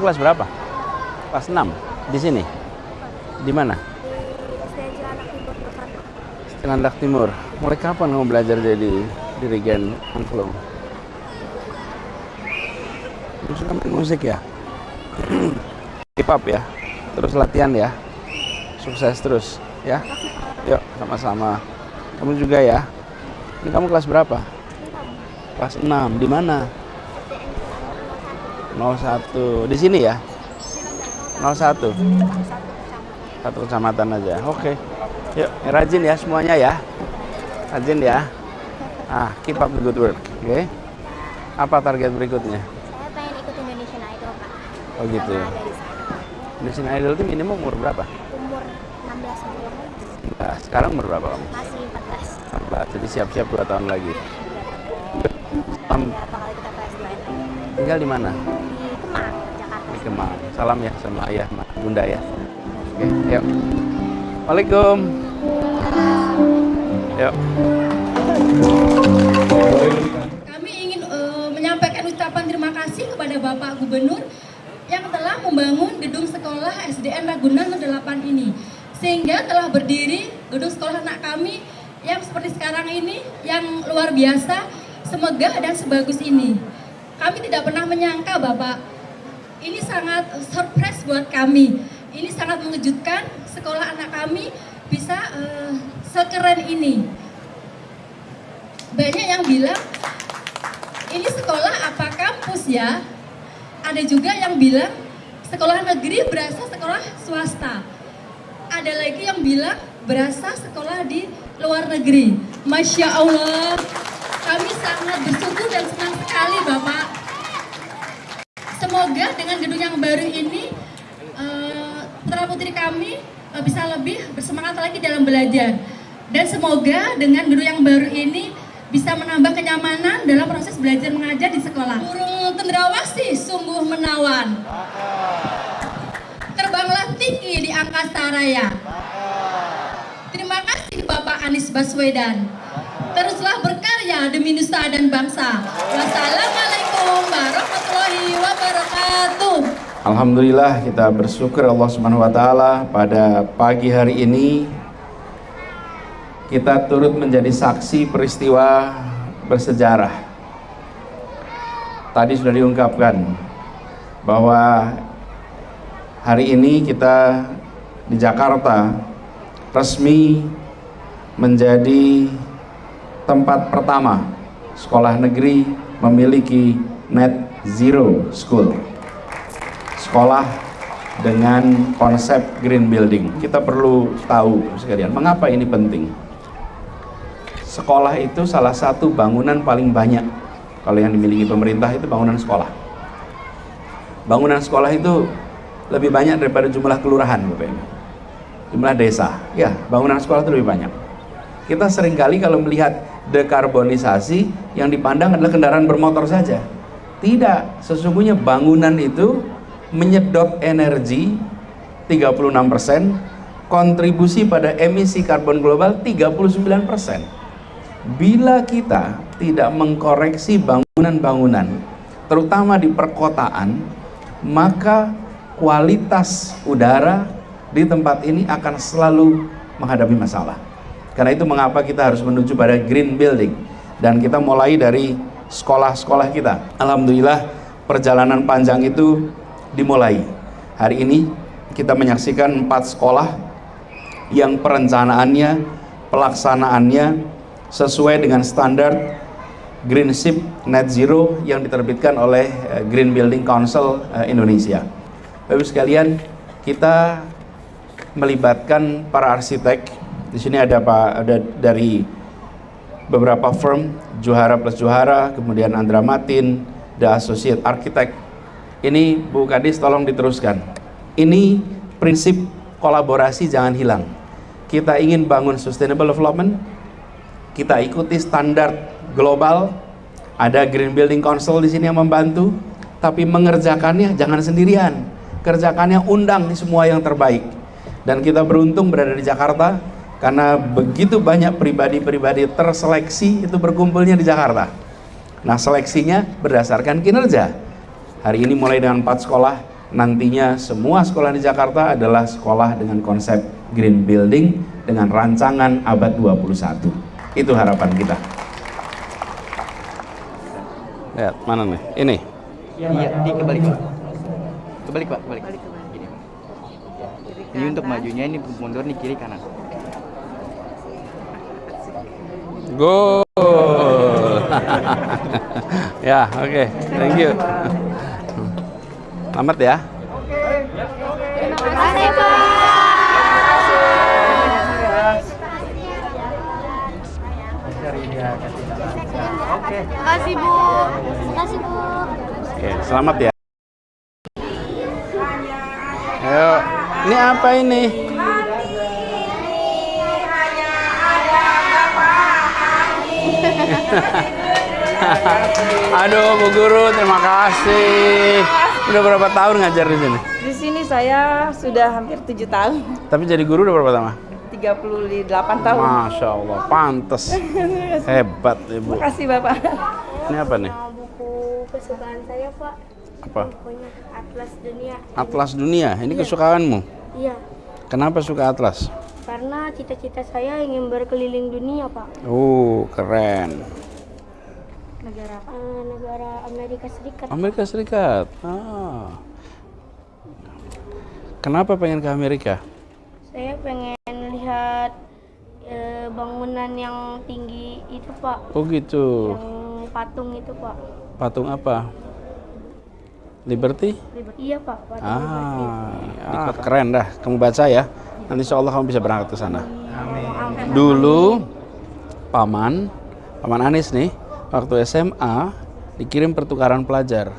kelas berapa? Kelas 6. Di sini? Di mana? Cilandak Timur. Mulai kapan kamu belajar jadi dirigen angklung? Kamu suka musik ya? Keep up ya. Terus latihan ya. Sukses terus ya. Yuk, sama-sama. Kamu juga ya. Ini kamu kelas berapa? Kelas 6. Di mana? 01 di sini ya? 01 satu? Kecamatan aja. Oke. Yuk rajin ya semuanya ya. Rajin ya. Ah keep up the good work. Oke. Apa target berikutnya? Saya pengen ikut Indonesian Idol, Pak. oh gitu sana. Indonesian Idol itu minimum umur berapa? Umur 16 sebelum nah, sekarang umur berapa kamu masih 14. 14 jadi siap-siap dua tahun lagi. PS2 tinggal di mana Kemang salam ya sama ayah bunda ya. Oke yuk. Waalaikum. Yuk. Kami ingin eh, menyampaikan ucapan terima kasih kepada Bapak Gubernur yang telah membangun gedung sekolah SDN Ragunan 8 ini. Sehingga telah berdiri gedung sekolah anak kami yang seperti sekarang ini yang luar biasa, semegah dan sebagus ini. Kami tidak pernah menyangka Bapak, ini sangat surprise buat kami. Ini sangat mengejutkan sekolah anak kami bisa eh, sekeren ini. Banyak yang bilang ini sekolah apa kampus ya? Ada juga yang bilang sekolah negeri berasa sekolah swasta. Ada lagi yang bilang berasa sekolah di luar negeri. Masya Allah, kami sangat bersyukur dan senang sekali Bapak. Semoga dengan gedung yang baru ini, eh, putra putri kami eh, bisa lebih bersemangat lagi dalam belajar. Dan semoga dengan gedung yang baru ini bisa menambah kenyamanan dalam proses belajar mengajar di sekolah. Burung cendrawasih sungguh menawan. Terbanglah tinggi di angkasa raya. Terima kasih Bapak Anies Baswedan. Teruslah berkarya demi nusa dan bangsa. Wassalamualaikum warahmatullahi. Alhamdulillah kita bersyukur Allah Subhanahu wa taala pada pagi hari ini kita turut menjadi saksi peristiwa bersejarah. Tadi sudah diungkapkan bahwa hari ini kita di Jakarta resmi menjadi tempat pertama sekolah negeri memiliki net zero school. Sekolah dengan konsep green building. Kita perlu tahu sekalian mengapa ini penting? Sekolah itu salah satu bangunan paling banyak. Kalau yang dimiliki pemerintah itu bangunan sekolah. Bangunan sekolah itu lebih banyak daripada jumlah kelurahan Bapak Ibu. Jumlah desa. Ya bangunan sekolah itu lebih banyak. Kita sering kali kalau melihat dekarbonisasi yang dipandang adalah kendaraan bermotor saja tidak sesungguhnya bangunan itu menyedot energi 36% kontribusi pada emisi karbon global 39% bila kita tidak mengkoreksi bangunan-bangunan terutama di perkotaan maka kualitas udara di tempat ini akan selalu menghadapi masalah. Karena itu mengapa kita harus menuju pada green building? Dan kita mulai dari sekolah-sekolah kita Alhamdulillah perjalanan panjang itu dimulai hari ini kita menyaksikan empat sekolah yang perencanaannya pelaksanaannya sesuai dengan standar Green Ship Net Zero yang diterbitkan oleh eh, Green Building Council eh, Indonesia. Bapak sekalian, kita melibatkan para arsitek. Di sini ada Pak ada dari beberapa firm, Juhara plus Juhara, kemudian Andra Matin, The Associate Architect. Ini Bu Kadis tolong diteruskan. Ini prinsip kolaborasi jangan hilang. Kita ingin bangun sustainable development, kita ikuti standar global. Ada Green Building Council di sini yang membantu. tapi mengerjakannya jangan sendirian. Kerjakannya undang semua yang terbaik. Dan kita beruntung berada di Jakarta karena begitu banyak pribadi-pribadi terseleksi itu berkumpulnya di Jakarta. Nah, seleksinya berdasarkan kinerja. Hari ini mulai dengan 4 sekolah, nantinya semua sekolah di Jakarta adalah sekolah dengan konsep green building dengan rancangan abad 21. Itu harapan kita. Lihat, mana nih? Ini. Iya, di kebalik pak. Kebalik pak, kebalik. Gini. Ini untuk majunya ini mundur nih kiri kanan. Go. ya, oke. Thank you. Selamat ya. Oke, selamat ya. Ayo, ini apa ini? Aduh, Bu Guru, terima kasih. Udah berapa tahun ngajar di sini? Di sini saya sudah hampir tujuh tahun, Tapi jadi guru udah berapa lama? 38 tahun. Masya Allah, pantes. Hebat, Ibu. Makasih Bapak. Ini apa nih? Nah, buku kesukaan saya Pak. Apa? Bukunya Atlas Dunia. Atlas Dunia. Ini kesukaanmu. Iya. Kenapa suka atlas? Cita-cita saya ingin berkeliling dunia Pak. Oh, keren. Negara apa? negara Amerika Serikat. Amerika Serikat. Ah. Kenapa pengen ke Amerika? Saya pengen lihat eh, bangunan yang tinggi itu Pak. Oh gitu. Yang patung itu Pak. Patung apa? Liberty? Iya Pak. Patung Liberty. Ah, ah, keren dah. Kamu baca ya. Nanti insya Allah kamu bisa berangkat ke sana. Dulu paman, paman Anis nih, waktu SMA dikirim pertukaran pelajar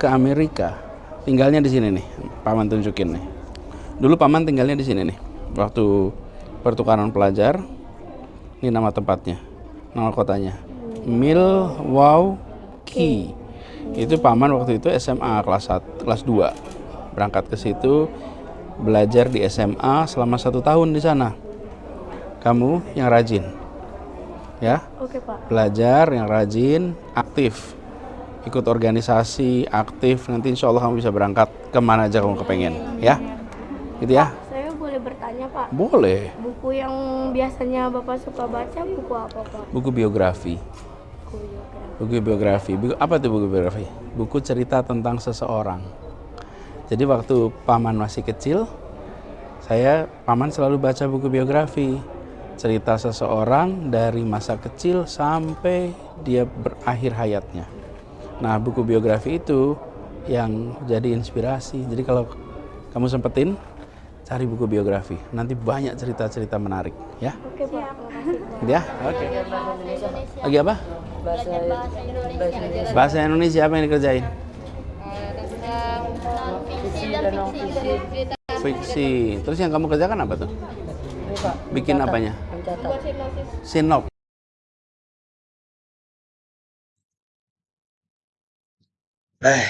ke Amerika. Tinggalnya di sini nih. Paman tunjukin nih. Dulu paman tinggalnya di sini nih. Waktu pertukaran pelajar, ini nama tempatnya, nama kotanya. Milwaukee. Itu paman waktu itu SMA kelas 1, kelas 2. Berangkat ke situ belajar di SMA selama satu tahun di sana. Kamu yang rajin, ya Oke Pak. belajar yang rajin, aktif, ikut organisasi, aktif. Nanti insya Allah kamu bisa berangkat ke mana aja kamu kepengen, ya, gitu ya. Saya boleh bertanya Pak. Boleh. Buku yang biasanya Bapak suka baca buku apa Pak? Buku biografi. Buku biografi. Buku biografi. Buku, apa tuh buku biografi? Buku cerita tentang seseorang. Jadi waktu paman masih kecil, saya paman selalu baca buku biografi. Cerita seseorang dari masa kecil sampai dia berakhir hayatnya. Nah, buku biografi itu yang jadi inspirasi. Jadi kalau kamu sempetin, cari buku biografi. Nanti banyak cerita-cerita menarik, ya. Oke Pak. Ya, oke. Lagi apa? Bahasa Indonesia apa yang dikerjain? Fiksi. Terus yang kamu kerjakan apa tuh? Bikin apanya? Sinop. Eh.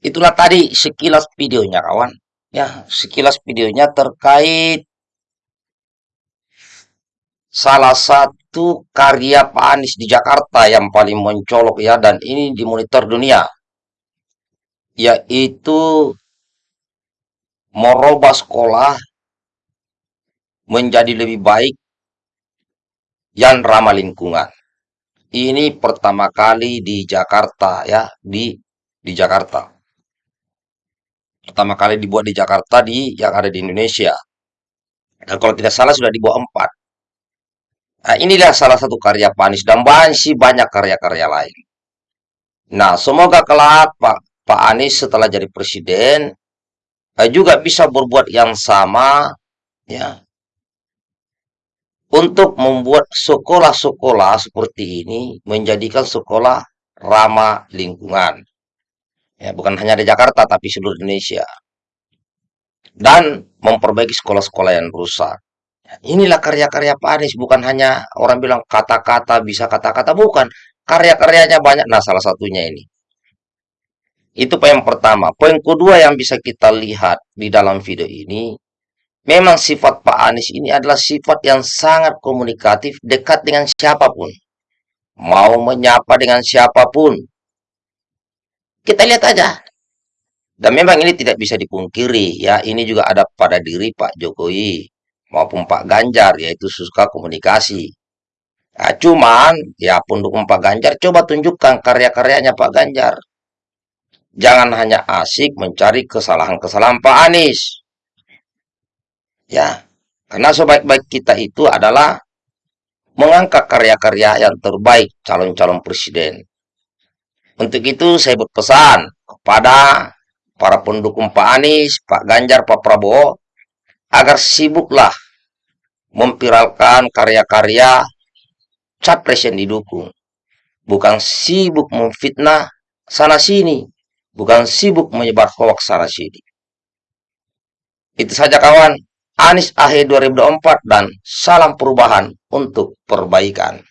Itulah tadi sekilas videonya kawan. Ya, sekilas videonya terkait salah satu karya Pak Anies di Jakarta yang paling mencolok ya dan ini dimonitor dunia yaitu merubah sekolah menjadi lebih baik yang ramah lingkungan. Ini pertama kali di Jakarta ya, di di Jakarta. Pertama kali dibuat di Jakarta di yang ada di Indonesia. Dan kalau tidak salah sudah dibuat empat. Nah, inilah salah satu karya Pak Anies dan masih banyak karya-karya lain. Nah, semoga kelak Pak Pak Anies setelah jadi presiden eh, juga bisa berbuat yang sama ya untuk membuat sekolah-sekolah seperti ini menjadikan sekolah ramah lingkungan. Ya, bukan hanya di Jakarta tapi seluruh Indonesia. Dan memperbaiki sekolah-sekolah yang rusak. Ya, Inilah karya-karya Pak Anies, bukan hanya orang bilang kata-kata bisa kata-kata, bukan. karya-karyanya banyak. Nah, salah satunya ini. Itu poin pertama. Poin kedua yang bisa kita lihat di dalam video ini, memang sifat Pak Anies ini adalah sifat yang sangat komunikatif, dekat dengan siapa pun. Mau menyapa dengan siapa pun. Kita lihat aja. Dan memang ini tidak bisa dipungkiri ya, ini juga ada pada diri Pak Jokowi maupun Pak Ganjar yaitu suka komunikasi. Nah, cuman ya pendukung Pak Ganjar coba tunjukkan karya-karyanya Pak Ganjar. Jangan hanya asik mencari kesalahan-kesalahan Pak Anies. Ya, karena sebaik-baik kita itu adalah mengangkat karya-karya yang terbaik calon-calon presiden. Untuk itu saya berpesan kepada para pendukung Pak Anies, Pak Ganjar, Pak Prabowo, agar sibuklah memviralkan karya-karya capres yang didukung. Bukan sibuk memfitnah sana-sini. Bukan sibuk menyebar hoax sana-sini. Itu saja kawan. Anies AHE 2024 dan salam perubahan untuk perbaikan.